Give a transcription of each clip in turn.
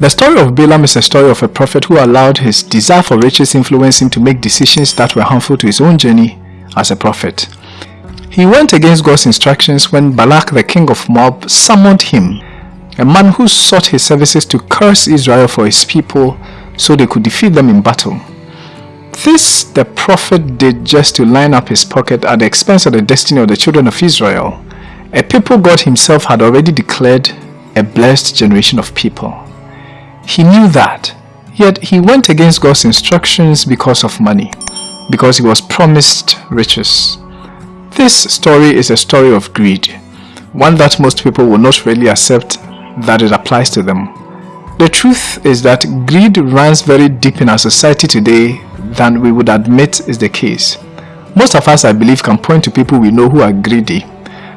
The story of Balaam is a story of a prophet who allowed his desire for riches influence him to make decisions that were harmful to his own journey as a prophet. He went against God's instructions when Balak the king of Moab summoned him, a man who sought his services to curse Israel for his people so they could defeat them in battle. This the prophet did just to line up his pocket at the expense of the destiny of the children of Israel, a people God himself had already declared a blessed generation of people. He knew that, yet he went against God's instructions because of money, because he was promised riches. This story is a story of greed, one that most people will not really accept that it applies to them. The truth is that greed runs very deep in our society today than we would admit is the case. Most of us, I believe, can point to people we know who are greedy,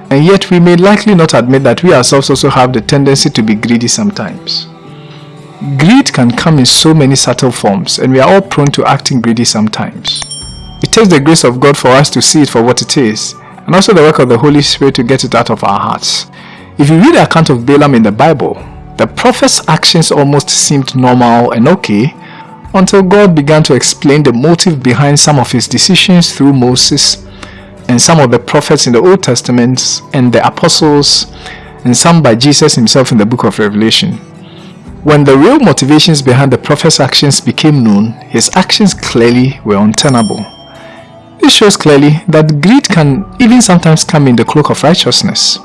and yet we may likely not admit that we ourselves also have the tendency to be greedy sometimes. Greed can come in so many subtle forms and we are all prone to acting greedy sometimes. It takes the grace of God for us to see it for what it is and also the work of the Holy Spirit to get it out of our hearts. If you read the account of Balaam in the Bible, the prophet's actions almost seemed normal and okay until God began to explain the motive behind some of his decisions through Moses and some of the prophets in the Old Testament and the apostles and some by Jesus himself in the book of Revelation. When the real motivations behind the prophet's actions became known, his actions clearly were untenable. This shows clearly that greed can even sometimes come in the cloak of righteousness.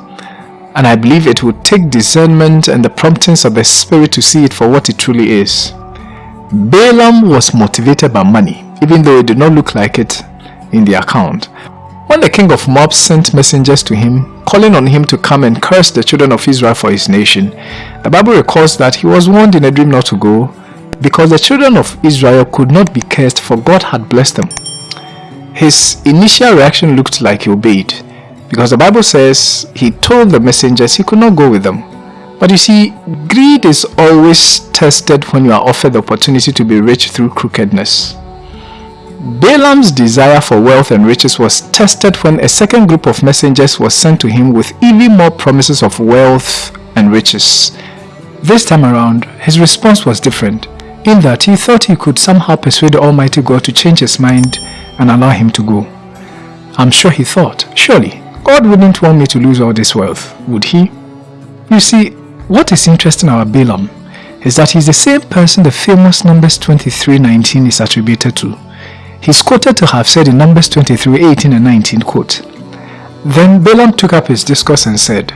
And I believe it would take discernment and the promptings of the Spirit to see it for what it truly is. Balaam was motivated by money, even though it did not look like it in the account. When the king of Moab sent messengers to him, calling on him to come and curse the children of Israel for his nation, the Bible records that he was warned in a dream not to go because the children of Israel could not be cursed for God had blessed them. His initial reaction looked like he obeyed because the Bible says he told the messengers he could not go with them. But you see, greed is always tested when you are offered the opportunity to be rich through crookedness. Balaam's desire for wealth and riches was tested when a second group of messengers was sent to him with even more promises of wealth and riches. This time around, his response was different, in that he thought he could somehow persuade Almighty God to change his mind and allow him to go. I'm sure he thought, surely, God wouldn't want me to lose all this wealth, would he? You see, what is interesting about Balaam is that he's the same person the famous Numbers 23:19 is attributed to. He's quoted to have said in Numbers 23, 18 and 19, quote, Then Balaam took up his discourse and said,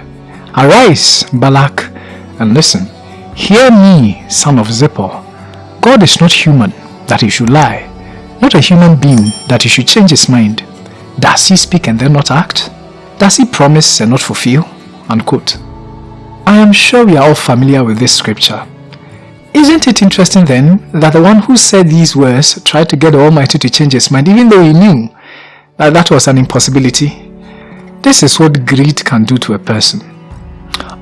Arise, Balak, and listen. Hear me, son of Zippor. God is not human, that he should lie, not a human being, that he should change his mind. Does he speak and then not act? Does he promise and not fulfill? Unquote. I am sure we are all familiar with this scripture. Isn't it interesting then that the one who said these words tried to get the Almighty to change his mind even though he knew that that was an impossibility? This is what greed can do to a person.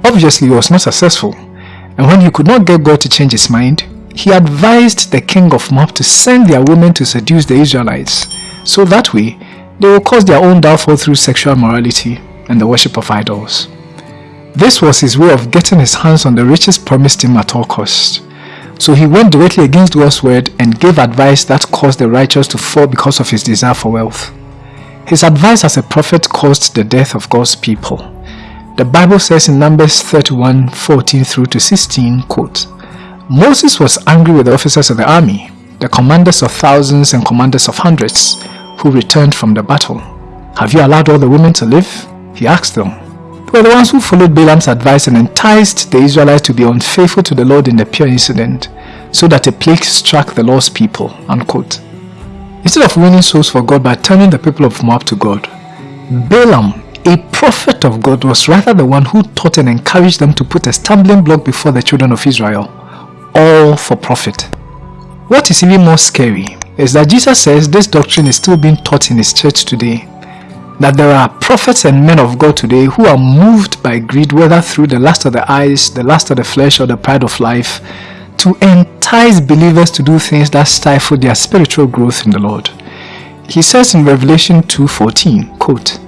Obviously he was not successful and when he could not get God to change his mind, he advised the king of Moab to send their women to seduce the Israelites so that way they will cause their own downfall through sexual morality and the worship of idols. This was his way of getting his hands on the riches promised him at all costs. So he went directly against God's word and gave advice that caused the righteous to fall because of his desire for wealth. His advice as a prophet caused the death of God's people. The Bible says in Numbers 31, 14 through to 16, quote, Moses was angry with the officers of the army, the commanders of thousands and commanders of hundreds, who returned from the battle. Have you allowed all the women to live? He asked them. Were the ones who followed Balaam's advice and enticed the Israelites to be unfaithful to the Lord in the Peor incident, so that a plague struck the Lord's people. Unquote. Instead of winning souls for God by turning the people of Moab to God, Balaam, a prophet of God, was rather the one who taught and encouraged them to put a stumbling block before the children of Israel, all for profit. What is even more scary is that Jesus says this doctrine is still being taught in his church today that there are prophets and men of God today who are moved by greed whether through the lust of the eyes, the lust of the flesh or the pride of life to entice believers to do things that stifle their spiritual growth in the Lord. He says in Revelation 2.14, quote,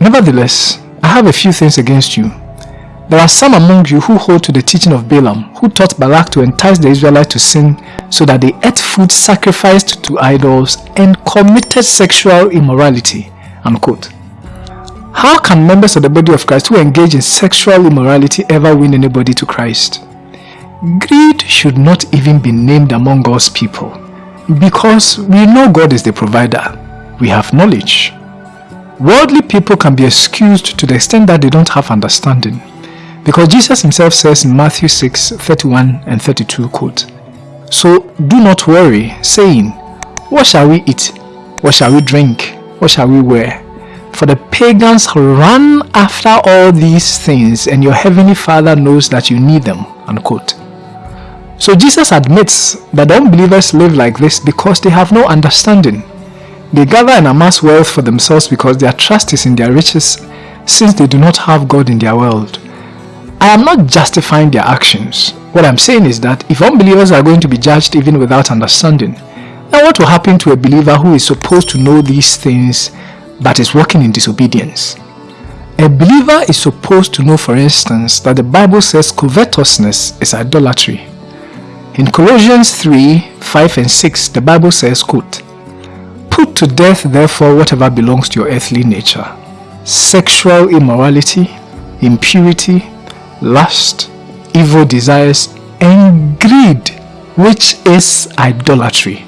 Nevertheless, I have a few things against you, There are some among you who hold to the teaching of Balaam, who taught Balak to entice the Israelites to sin so that they ate food sacrificed to idols and committed sexual immorality. Unquote. How can members of the body of Christ who engage in sexual immorality ever win anybody to Christ? Greed should not even be named among God's people because we know God is the provider. We have knowledge. Worldly people can be excused to the extent that they don't have understanding. Because Jesus himself says in Matthew 6, 31 and 32, quote, So do not worry, saying, What shall we eat? What shall we drink? What shall we wear? For the pagans run after all these things, and your heavenly Father knows that you need them. Unquote. So Jesus admits that unbelievers live like this because they have no understanding. They gather and amass wealth for themselves because their trust is in their riches, since they do not have God in their world. I am not justifying their actions. What I'm saying is that if unbelievers are going to be judged even without understanding, then what will happen to a believer who is supposed to know these things but is walking in disobedience? A believer is supposed to know, for instance, that the Bible says covetousness is idolatry. In Colossians 3, 5 and 6, the Bible says, quote, Put to death therefore whatever belongs to your earthly nature, sexual immorality, impurity, lust, evil desires, and greed, which is idolatry.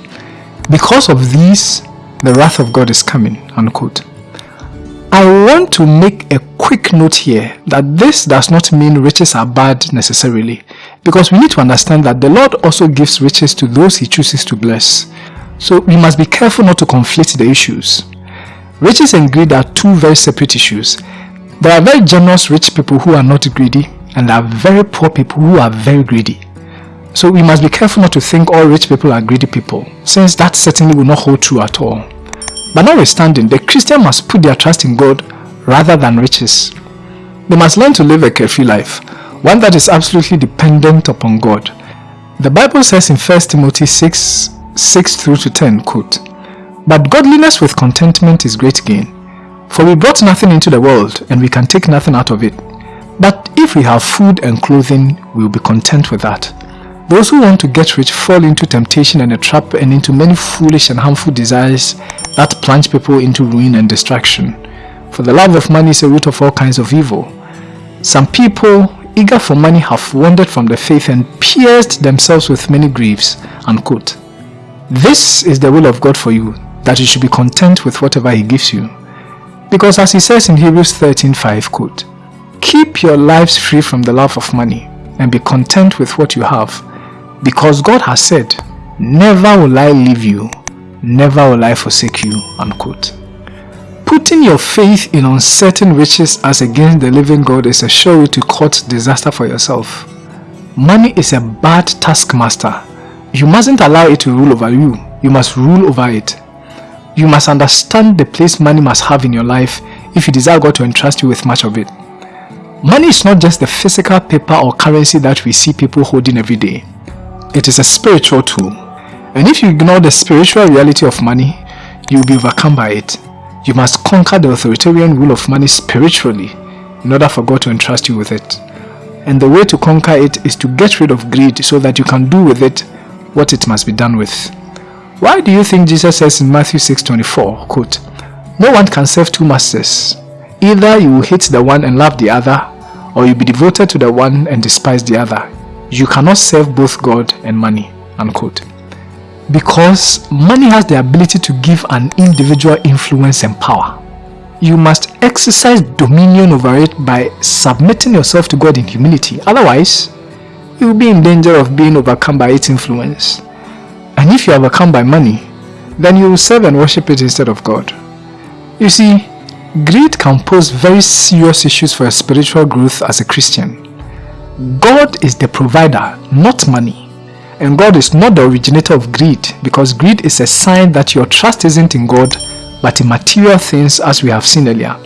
Because of these, the wrath of God is coming. Unquote. I want to make a quick note here that this does not mean riches are bad necessarily, because we need to understand that the Lord also gives riches to those He chooses to bless. So we must be careful not to conflate the issues. Riches and greed are two very separate issues. There are very generous rich people who are not greedy, and there are very poor people who are very greedy. So we must be careful not to think all rich people are greedy people, since that certainly will not hold true at all. But notwithstanding, the Christian must put their trust in God rather than riches. They must learn to live a carefree life, one that is absolutely dependent upon God. The Bible says in 1 Timothy 6, 6 through to 10, quote, But godliness with contentment is great gain, for we brought nothing into the world, and we can take nothing out of it. But if we have food and clothing, we will be content with that. Those who want to get rich fall into temptation and a trap and into many foolish and harmful desires that plunge people into ruin and destruction. For the love of money is a root of all kinds of evil. Some people, eager for money, have wandered from the faith and pierced themselves with many griefs. Unquote. This is the will of God for you, that you should be content with whatever He gives you. Because as He says in Hebrews 13.5, quote, Keep your lives free from the love of money and be content with what you have. Because God has said, Never will I leave you, never will I forsake you. Unquote. Putting your faith in uncertain riches as against the living God is a sure way to court disaster for yourself. Money is a bad taskmaster. You mustn't allow it to rule over you. You must rule over it. You must understand the place money must have in your life if you desire God to entrust you with much of it. Money is not just the physical paper or currency that we see people holding every day. It is a spiritual tool. And if you ignore the spiritual reality of money, you will be overcome by it. You must conquer the authoritarian rule of money spiritually in order for God to entrust you with it. And the way to conquer it is to get rid of greed so that you can do with it what it must be done with. Why do you think Jesus says in Matthew 6.24, quote, No one can serve two masters. Either you will hate the one and love the other, or you will be devoted to the one and despise the other. You cannot serve both God and money. Unquote. Because money has the ability to give an individual influence and power. You must exercise dominion over it by submitting yourself to God in humility. Otherwise, you will be in danger of being overcome by its influence. And if you are overcome by money, then you will serve and worship it instead of God. You see, Greed can pose very serious issues for your spiritual growth as a Christian. God is the provider, not money. And God is not the originator of greed because greed is a sign that your trust isn't in God but in material things as we have seen earlier,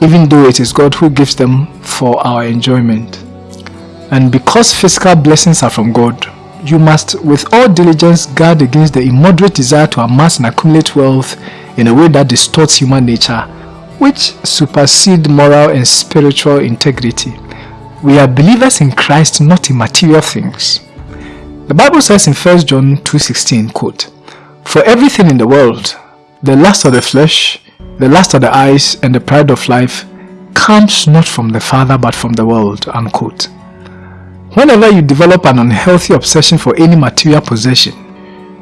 even though it is God who gives them for our enjoyment. And because physical blessings are from God, you must with all diligence guard against the immoderate desire to amass and accumulate wealth in a way that distorts human nature which supersede moral and spiritual integrity. We are believers in Christ, not in material things. The Bible says in 1 John 2.16, quote, For everything in the world, the lust of the flesh, the lust of the eyes, and the pride of life comes not from the Father but from the world, unquote. Whenever you develop an unhealthy obsession for any material possession,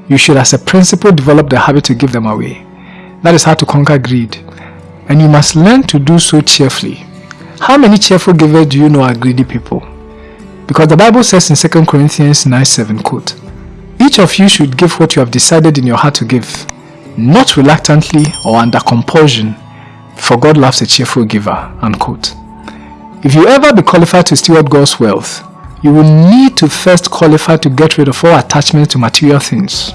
you should as a principle develop the habit to give them away. That is how to conquer greed. And you must learn to do so cheerfully. How many cheerful givers do you know are greedy people? Because the Bible says in 2 Corinthians 9 7, quote, Each of you should give what you have decided in your heart to give, not reluctantly or under compulsion, for God loves a cheerful giver. Unquote. If you ever be qualified to steward God's wealth, you will need to first qualify to get rid of all attachment to material things.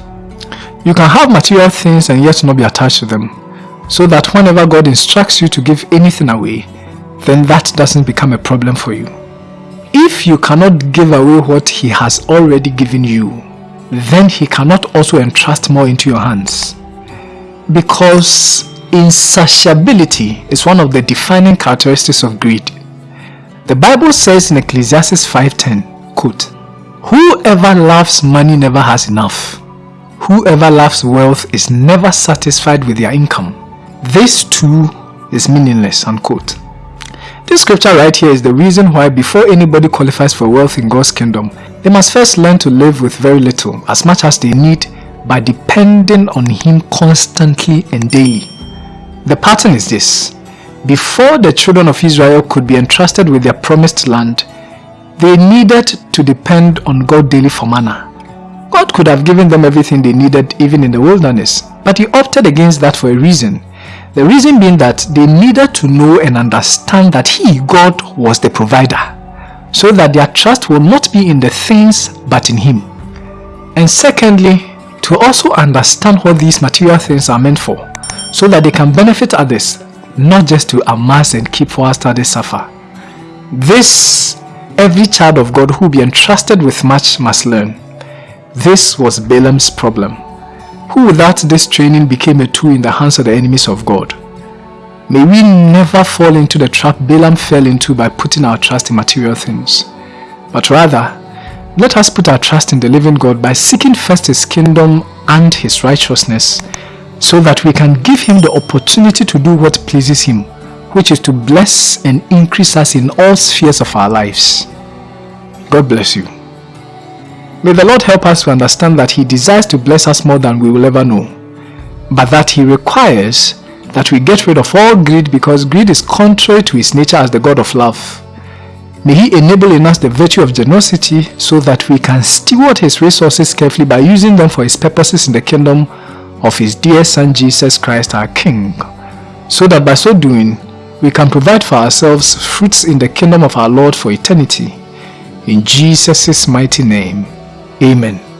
You can have material things and yet not be attached to them, so that whenever God instructs you to give anything away, then that doesn't become a problem for you. If you cannot give away what he has already given you, then he cannot also entrust more into your hands. Because insatiability is one of the defining characteristics of greed. The Bible says in Ecclesiastes 5.10, quote, Whoever loves money never has enough. Whoever loves wealth is never satisfied with their income. This too is meaningless, unquote. This scripture right here is the reason why before anybody qualifies for wealth in God's kingdom, they must first learn to live with very little, as much as they need, by depending on Him constantly and daily. The pattern is this. Before the children of Israel could be entrusted with their promised land, they needed to depend on God daily for manna. God could have given them everything they needed even in the wilderness, but He opted against that for a reason. The reason being that they needed to know and understand that He, God, was the provider, so that their trust will not be in the things but in Him. And secondly, to also understand what these material things are meant for, so that they can benefit others, not just to amass and keep for whilst others suffer. This, every child of God who be entrusted with much must learn. This was Balaam's problem who without this training became a tool in the hands of the enemies of God. May we never fall into the trap Balaam fell into by putting our trust in material things, but rather, let us put our trust in the living God by seeking first His kingdom and His righteousness, so that we can give Him the opportunity to do what pleases Him, which is to bless and increase us in all spheres of our lives. God bless you. May the Lord help us to understand that He desires to bless us more than we will ever know, but that He requires that we get rid of all greed because greed is contrary to His nature as the God of love. May He enable in us the virtue of generosity so that we can steward His resources carefully by using them for His purposes in the kingdom of His dear Son Jesus Christ our King, so that by so doing, we can provide for ourselves fruits in the kingdom of our Lord for eternity. In Jesus' mighty name. Amen.